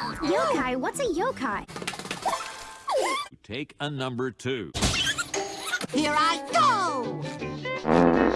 Yokai? What's a yokai? Take a number two. Here I go!